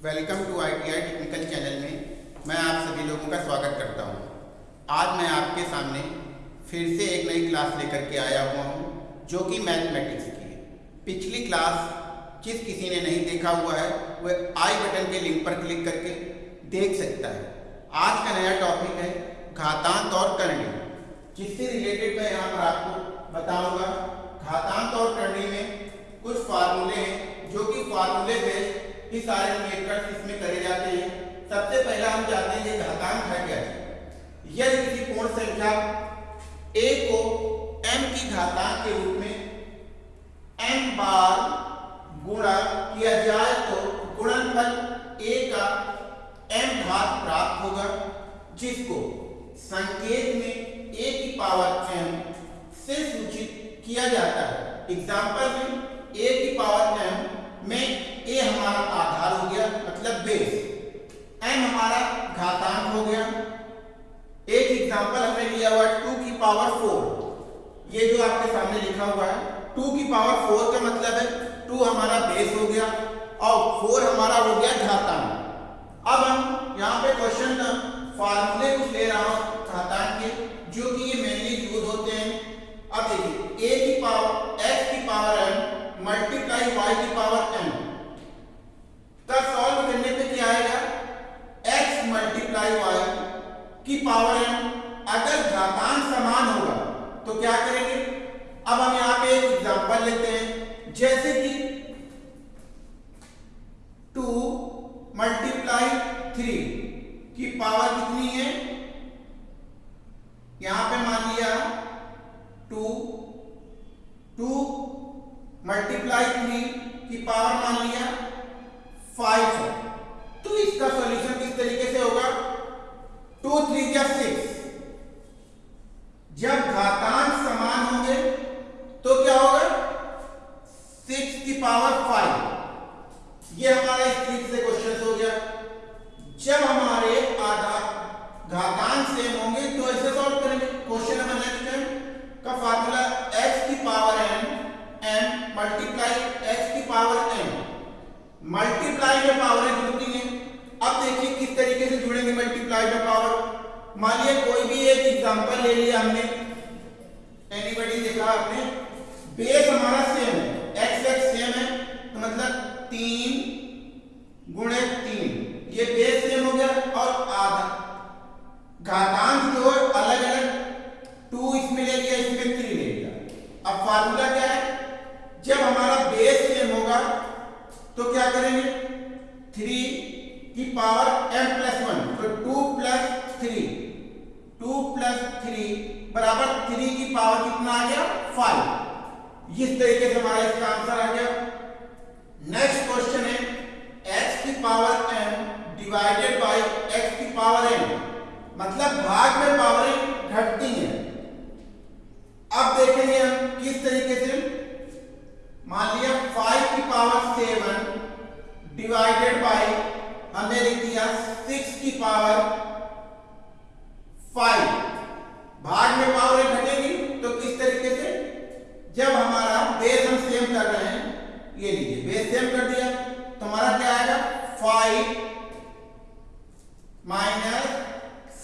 Welcome to ITI technical channel में मैं आप सभी लोगों का स्वागत करता हूँ। आज मैं आपके सामने फिर से एक नई क्लास लेकर के आया हुआ हूँ, जो कि मैथमेटिक्स की है। पिछली क्लास जिस किसी ने नहीं देखा हुआ है वह आई बटन के लिंक पर क्लिक करके देख सकता है। आज का नया टॉपिक है घातांक और करणी। जिससे रिलेटेड मैं यहाँ पर आपको बताऊँगा घातांक और करणी में कुछ फार्मूले हैं जो कि फार्मूले बेस्ड ही सारे मेथड्स इसमें करे जाते हैं। सबसे पहला हम जानते हैं घातांक है क्या है यदि किसी पूर्ण संख्या a को m की घातांक के रूप में m बार गुणा किया जाए तो गुणनफल a का m घात प्राप्त होगा, जिसको संकेत में a की पावर m से सूचित किया जाता है। एग्ज़ाम्पल में a की पावर m में a हमारा आधार हो गया मतलब बेस m हमारा घातांक हो गया। एक एग्जांपल हमने लिया हुआ टू की पावर फोर ये जो आपके सामने लिखा हुआ है टू की पावर फोर का मतलब है टू हमारा बेस हो गया और फोर हमारा हो गया घातांक। अब हम यहाँ पे क्वेश्चन फार्मूले कुछ ले रहा हूँ घातांक के, जो कि ये मेनली यूज़ होते हैं अब देखिए a की पावर x की पावर m मल्टीप्लाई y की पावर m का सॉल्व करने पे क्या आएगा x मल्टीप्लाई y की पावर m अगर घातांक समान होगा तो क्या करेंगे अब हम यहाँ पे एक एग्जांपल लेते हैं जैसे कि टू मल्टीप्लाई थ्री की पावर कितनी है यहाँ पे मान लिया टू टू मल्टीप्लाई थ्री की पावर मान लिया? फाइव है। तो इसका सॉल्यूशन किस तरीके से होगा? टू थ्री या सिक्स जब घातांक समान होंगे तो क्या होगा? सिक्स की पावर फाइव ये हमारा इस तरीके से क्वेश्चन हो गया। जब हमारे आधार घातांक सेम होंगे तो ऐसे सॉल्व करेंगे क्वेश्चन नंबर नेक्स्ट है का फार्मूला x की power n m multiply x की पावर n. मल्टीप्लाई में पावर जुड़ती है। अब देखिए किस तरीके से जुड़ेंगे मल्टीप्लाई में पावर मान लिया कोई भी एक एग्जांपल ले लिया हमने। एनीबॉडी देखा आपने? बेस हमारा सेम है। एक्स एक्स सेम है। तो मतलब तीन गुणे तीन। ये बेस सेम हो गया और आधा। घातांक जो है अलग अलग। टू इसमें ले लिया, इसमें थ्री ले लिया। अब फार्मूला क्या है? जब हमारा बेस सेम होगा तो क्या करेंगे थ्री की पावर एम प्लस वन तो two plus three two plus three बराबर थ्री की पावर कितना आ गया? फाइव इस तरीके से हमारा इसका आंसर आ गया. नेक्स्ट क्वेश्चन है, x की power M divided by x की पावर n. मतलब भाग में पावरें घटती हैं. अब देखेंगे हम किस तरीके से, मान लिया फाइव की पावर सेवन डिवाइडेड बाई हमने लिख दिया सिक्स की पावर फाइव भाग में पावर घटेगी तो किस तरीके से जब हमारा बेस हम सेम कर रहे हैं ये लीजिए बेस सेम कर दिया तो हमारा क्या आएगा five minus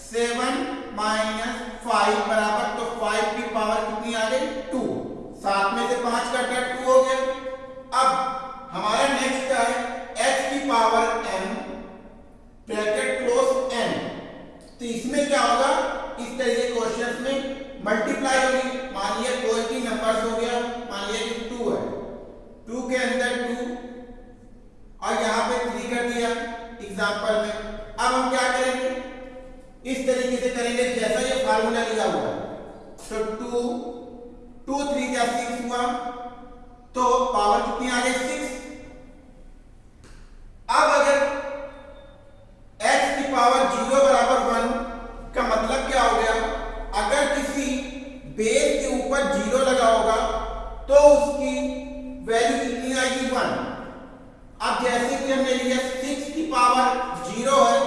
seven minus five बराबर तो फाइव की पावर कितनी आ गई टू सात में से पाँच कटा टू हो गया अब हमारा नेक्स्ट क्या है x की power m bracket close n तो इसमें क्या होगा इस तरीके क्वेश्चन में मल्टीप्लाई होगी मान लिया कोई भी नंबर्स हो गया मान लिया कि टू है टू के अंदर टू और यहाँ पे थ्री कर दिया एग्ज़ाम्पल में अब हम क्या करेंगे इस तरीके से करेंगे जैसा ये फार्मूला लिया हुआ है तो टू टू थ्री क्या सिक्स हुआ तो पावर कितनी आ गई? सिक्स अब अगर x की पावर ज़ीरो बराबर वन का मतलब क्या हो गया अगर किसी बेस के ऊपर ज़ीरो लगा होगा तो उसकी वैल्यू कितनी आएगी वन अब जैसे कि हमने लिया सिक्स की पावर ज़ीरो है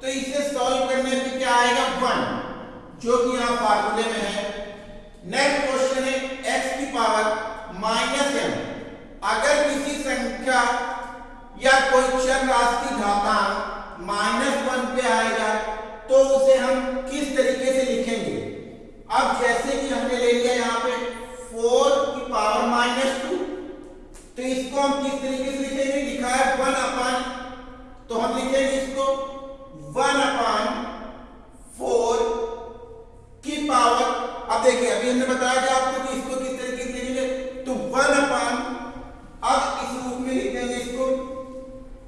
तो इसे सॉल्व करने पे क्या आएगा वन जो कि यहाँ फार्मूले में है नेक्स्ट क्वेश्चन है x की पावर माइनस एम अगर किसी संख्या या कोई चर राशि की घातांक माइनस वन पे आएगा तो उसे हम किस तरीके से लिखेंगे? अब जैसे कि हमने ले लिया यहाँ पे फोर की पावर माइनस टू तो इसको हम किस तरीके से लिखेंगे? लिखा है वन अपान तो हम लिखेंगे इसको वन अपान फोर की पावर अब देखिए, अभी हमने बताया कि आपको कि इसको किस तरीके से लिखेंगे तो वन अपान अब इस रूप में लिखेंगे इसको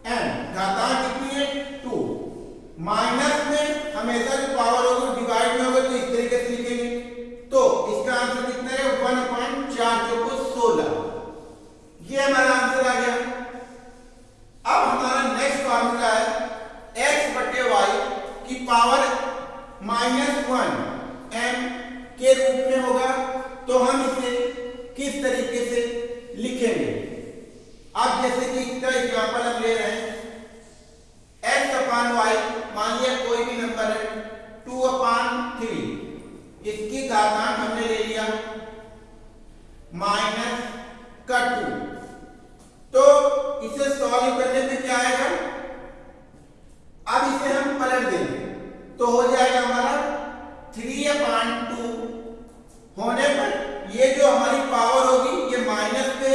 एन घातांक कितनी है टू माइनस में हमेशा जो पावर होगी डिवाइड में होगा तो इस तरीके से लिखेंगे तो इसका आंसर कितना है वन पॉइंट चार चौको सोलह ये हमारा आंसर आ गया अब हमारा नेक्स्ट फॉर्मूला है एक्स बटे वाई की पावर माइनस वन एम के रूप में होगा तो हम इसे किस तरीके से लिखेंगे अब जैसे कि इसका एग्ज़ाम्पल हम ले रहे हैं एक्स अपान वाई मान लिया कोई भी नंबर है टू अपान थ्री इसकी घातांक हमने ले लिया माइनस का टू तो इसे सॉल्व करने पे क्या आएगा अब इसे हम पलट देंगे तो हो जाएगा हमारा थ्री अपान टू होने पर ये जो हमारी पावर होगी ये माइनस पे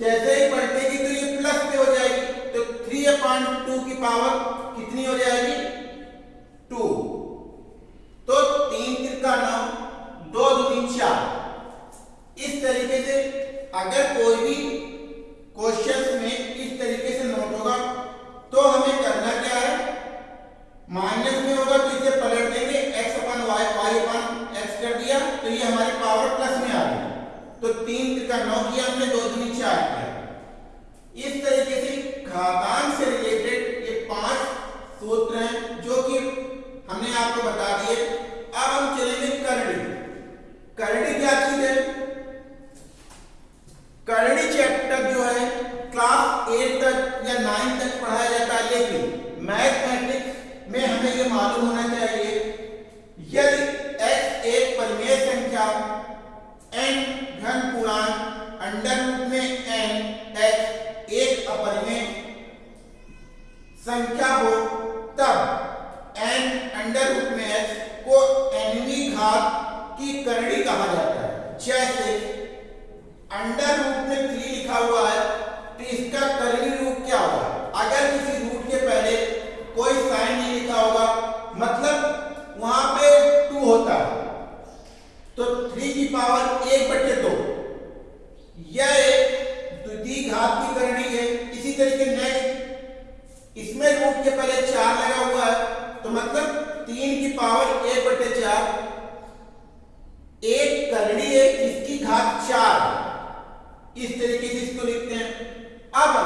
जैसे ही पलटेगी तो ये प्लस पे हो जाएगी तो थ्री अपान टू की पावर कितनी हो जाएगी? टू। तो तीन तिरका नौ दो दो, तीन, चार। इस तरीके से अगर कोई भी क्वेश्चन में इस तरीके से नोट होगा तो हमें करना क्या है? माइनस में होगा तो इसे पलट देंगे, x अपन y y अपन x कर दिया तो ये हमारी पावर प्लस में आ गई। तो तीन तिरका नौ किया हमने, दो दूनी चार किया इस तरीके से घातांक से रिलेटेड ये पाँच सूत्र हैं जो कि हमने आपको बता दिए अब हम चलेंगे करणी करणी क्या चीज़ है करणी चैप्टर जो है क्लास एट तक या नाइन तक पढ़ाया जाता है लेकिन मैथमेटिक्स में हमें ये मालूम होना चाहिए यदि x एक परिमेय संख्या n घन पूर्णांक अंडर रूट में n x एक अपरिमेय संख्या हो तब n अंडर रूट में x को nवीं घात की करणी कहा जाता है जैसे अंडर रूट में थ्री लिखा हुआ है तो इसका करणी रूप क्या होगा अगर किसी रूट के पहले कोई साइन नहीं लिखा होगा मतलब वहाँ पे टू होता है तो थ्री की पावर एक बटे दो यह एक द्वितीय घात की करनी है इसी तरीके नेक्स्ट इसमें रूट के पहले चार लगा हुआ है तो मतलब तीन की पावर एक बटे चार एक करनी है इसकी घात चार इस तरीके से इसको लिखते हैं अब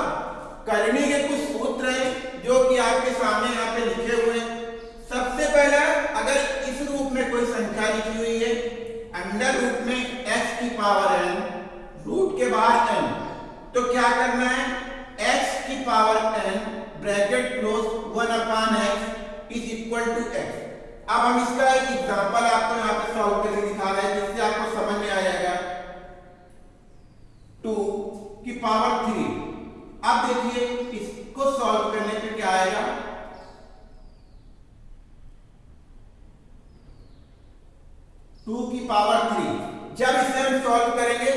करनी के कुछ सूत्र हैं जो कि आपके सामने यहाँ पे लिखे हुए हैं सबसे पहला अगर इस रूप में कोई संख्या लिखी हुई है अंडर रूट में x की पावर n रूट के बाहर n. तो क्या करना है? x की power n bracket close one upon X is equal to X अब हम इसका एक एग्जांपल आपको यहाँ पे सॉल्व करके दिखा रहे हैं, जिससे आपको समझ में आ जाएगा। टू की पावर थ्री अब देखिए, इसको सॉल्व करने पे क्या आएगा? टू की पावर थ्री जब इसे हम सॉल्व करेंगे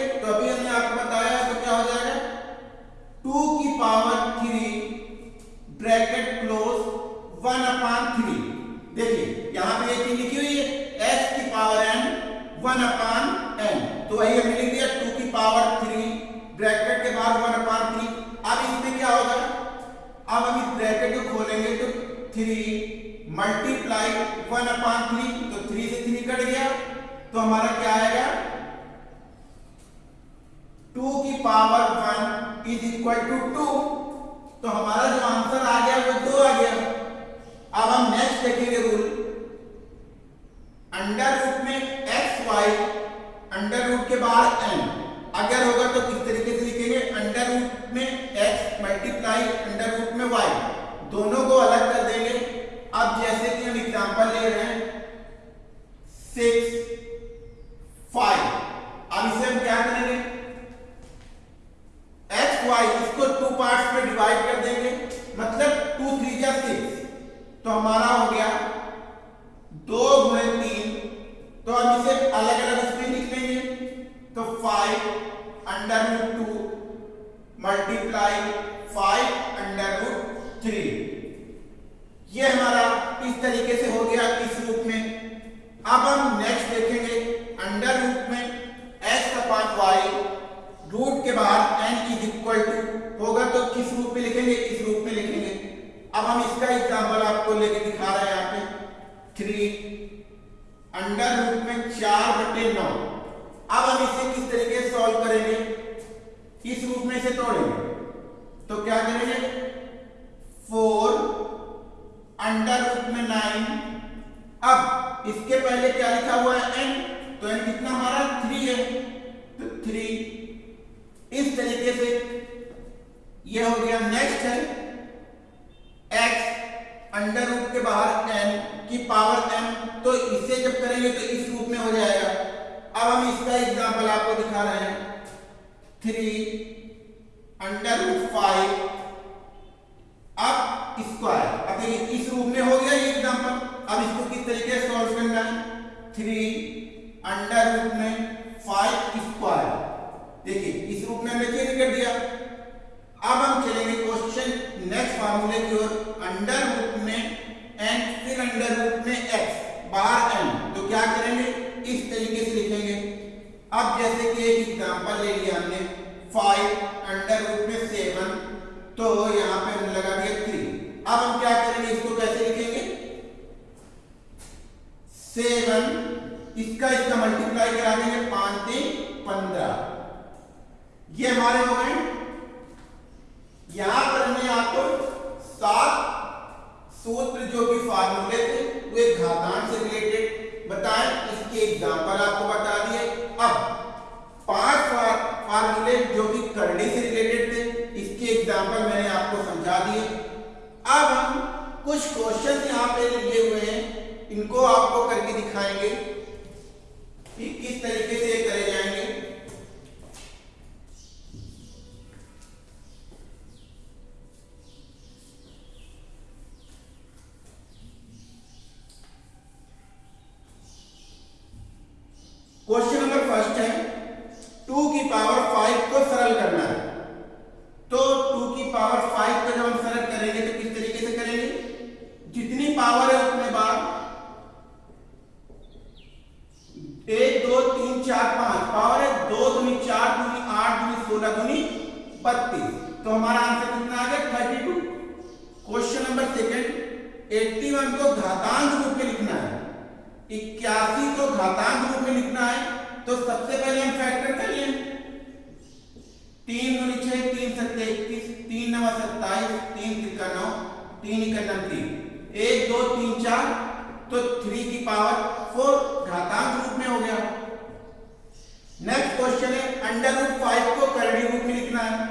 power one is equal to two तो हमारा जो आंसर आ गया, वो दो आ गया। अब हम नेक्स्ट देखेंगे रूल अंडर रूट में एक्स वाई अंडर रूट के बाद एन अगर होगा तो किस तरीके से लिखेंगे? अंडर रूट में एक्स मल्टीप्लाई अंडर रूट में वाई दोनों को अलग कर देंगे। अब जैसे कि हम एग्जांपल ले रहे हैं सिक्स फाइव अब इसे हम क्या करेंगे एक्स वाई इसको टू पार्ट्स में डिवाइड कर देंगे तो हमारा हो गया दो गुणे तीन तो हम इसे अलग अलग उसमें लिख लेंगे तो five under root two multiply five under root three ये हमारा इस तरीके से हो गया इस रूप में। अब हम नेक्स्ट देखेंगे अंडर रूट में एक्स अपान वाई रूट के बाहर एन इज़ इक्वल टू होगा तो किस रूप में लिखेंगे? इस रूप में लिखेंगे। अब हम इसका एग्जांपल आपको लेके दिखा रहे हैं यहाँ पे। थ्री अंडर रूट में चार बटे नौ। अब हम इसे किस तरीके से सॉल्व करेंगे? इस रूप में से तोड़ेंगे। तो क्या करेंगे? फोर अंडर रूट में नाइन। अब इसके पहले क्या लिखा हुआ है? एन तो एन कितना हमारा? थ्री है। तो थ्री इस तरीके से ये हो गया नेक्स्ट है। एक्स अंडर रूट के बाहर एन की पावर एम तो इसे जब करेंगे तो इस रूप में हो जाएगा। अब हम इसका एग्जांपल आपको दिखा रहे हैं। थ्री अंडर रूट फाइव अब स्क्वायर देखिए इस रूप में हो गया ये एग्जांपल अब इसको किस तरीके से सॉल्व करना है? थ्री अंडर रूट में फाइव स्क्वायर देखिए इस रूप में हमने चेंज कर दिया अब हम चलेंगे क्वेश्चन नेक्स्ट फार्मूले की ओर अंडर रूट में एन फिर अंडर रूट में एक्स बाहर एन तो क्या करेंगे इस तरीके से लिखेंगे अब जैसे कि एक एग्जांपल ले लिया हमने फाइव अंडर रूट में सेवन तो यहाँ पे हमने लगा दिया थ्री अब हम क्या करेंगे इसको कैसे लिखेंगे सेवन इसका इसका मल्टीप्लाई करा देंगे पाँच तीन पंद्रह। ये हमारे हो गए। यहाँ पर हमने आपको सात सूत्र जो कि फार्मूले थे वे घातांक से रिलेटेड बताए। इसके एग्ज़ाम्पल आपको बता दिए। अब, पाँच फार्मूले जो कि करनी से रिलेटेड थे, इसके एग्जांपल मैंने आपको समझा दिए। अब हम कुछ क्वेश्चन यहाँ पे लिए हुए हैं। इनको आपको करके दिखाएँगे कि किस तरीके से करे जाएँगे क्वेश्चन नंबर फ़र्स्ट है टू की पावर फाइव को सरल करना है तो टू की पावर फाइव को जब हम सरल करेंगे तो किस तरीके से करेंगे जितनी पावर है उतने बार एक चार पाँच, पावर है दो दुनी चार दुनी आठ दुनी सोलह दुनी बत्तीस। तो हमारा आंसर कितना आ गया? Thirty two. Question number second eighty one को घातांक रूप में लिखना है। इक्यासी को घातांक रूप में लिखना है। तो सबसे पहले हम फैक्टर कर लें। तीन दुनी छह, तीन सत्ते इक्कीस तीन नवा सत्ताईस, तीन तिरका नौ, तीन इक्का तीन एक, दो, तीन, चार तो थ्री की पावर फोर घातांक रूप में हो गया। अंडर रूट फाइव को करड़ी रूप में लिखना है।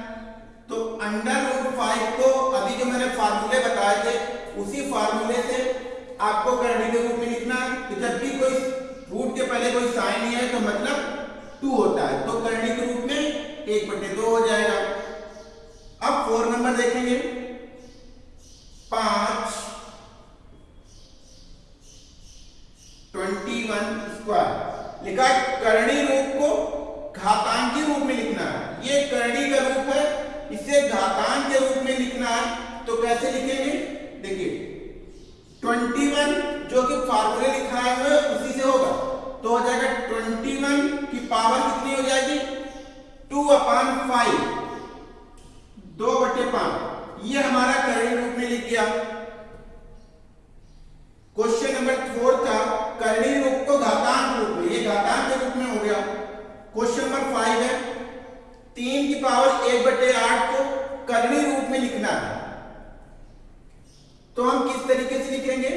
तो अंडर रूट फाइव को अभी जो मैंने फार्मूले बताए थे, उसी फार्मूले से आपको करड़ी के रूप में लिखना है। तो जब भी कोई रूट के पहले कोई साइन नहीं है तो मतलब टू होता है। तो करड़ी के रूप में एक बटे दो हो जाएगा। अब फोर नंबर देखेंगे। पाँच ट्वेंटी वन स्क्वायर लिखा करणी रूप को घातांकी रूप में लिखना है ये करणी का रूप है इसे घातांक के रूप में लिखना है तो कैसे लिखेंगे देखिए ट्वेंटी वन जो कि फार्मूले लिखा है, उसी से होगा। तो हो जाएगा ट्वेंटी वन की पावर कितनी हो जाएगी? टू अपान फाइव दो बटे पाँच। ये हमारा करणी रूप में लिख गया क्वेश्चन नंबर फोर था करणी रूप को घातांक रूप में, ये घातांक के रूप में हो गया। क्वेश्चन नंबर फाइव है, तीन की पावर एक बटे आठ को करणी रूप में लिखना है। तो हम किस तरीके से लिखेंगे?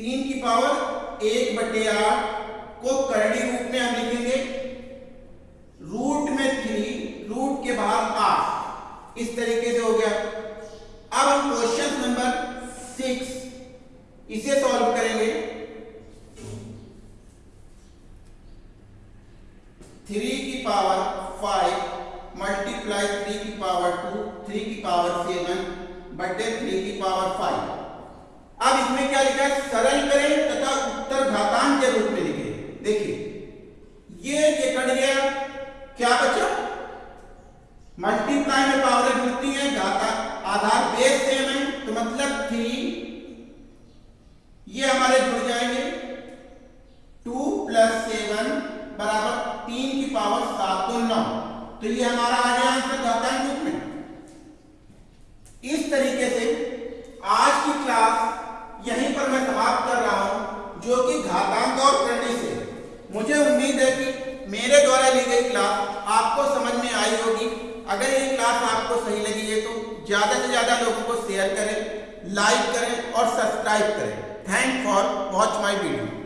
तीन की पावर एक बटे आठ को करणी रूप में हम लिखेंगे। रूट में थ्री, रूट के बाहर आठ इस तरीके से हो गया। अब हम क्वेश्चन नंबर सिक्स इसे सॉल्व करेंगे। थ्री की पावर फाइव मल्टीप्लाई थ्री की पावर टू, थ्री की पावर सेवन बटे थ्री की पावर फाइव। अब इसमें क्या लिखा है? सरल करें तथा उत्तर घातांक के रूप में लिखे। देखिए, ये ये कट गया क्या बचा? मल्टीप्लाई में पावर जुड़ती है, घाता, आधार बेस सेम है तो मतलब थ्री ये हमारे जुड़ जाएँगे। टू प्लस सेवन बराबर तीन की पावर सात तो नौ। तो ये हमारा आ गया आंसर घातांक रूप में। इस तरीके से आज की क्लास यहीं पर मैं समाप्त कर रहा हूँ जो कि घातांक और करणी से। मुझे उम्मीद है कि मेरे द्वारा ली गई क्लास आपको समझ में आई होगी। अगर ये क्लास आपको सही लगी है तो ज़्यादा से ज़्यादा लोगों को शेयर करें लाइक करें और सब्सक्राइब करें। Thank for watch my video